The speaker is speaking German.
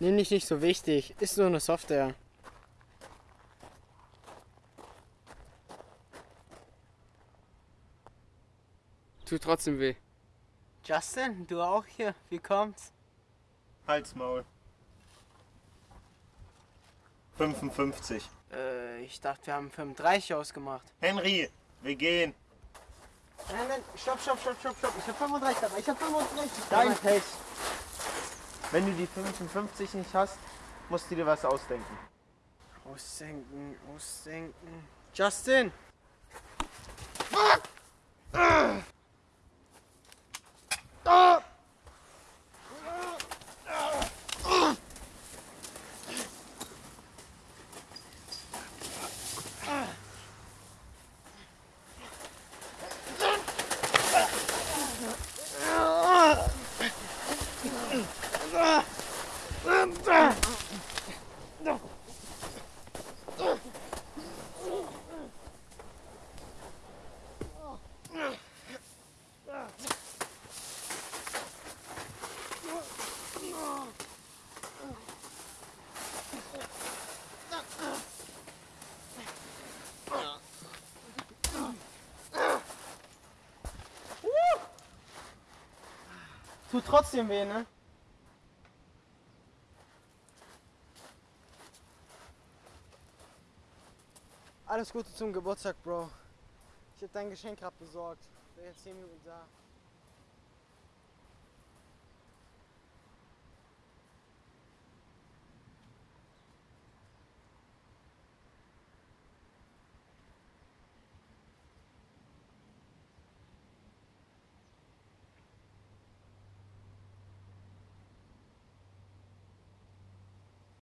Nimm dich nicht so wichtig. Ist nur eine Software. Tut trotzdem weh. Justin, du auch hier. Wie kommt's? Halsmaul. 55. Äh, ich dachte, wir haben 35 ausgemacht. Henry, wir gehen. Nein, nein, stopp, stopp, stopp, stopp, stopp. Ich hab 35 dabei. Ich hab 35 Dein Pech. Wenn du die 55 nicht hast, musst du dir was ausdenken. Aussenken, aussenken. Justin! Tut trotzdem weh, ne? Alles Gute zum Geburtstag, Bro. Ich hab dein Geschenk gerade besorgt. Bin jetzt 10 Minuten da.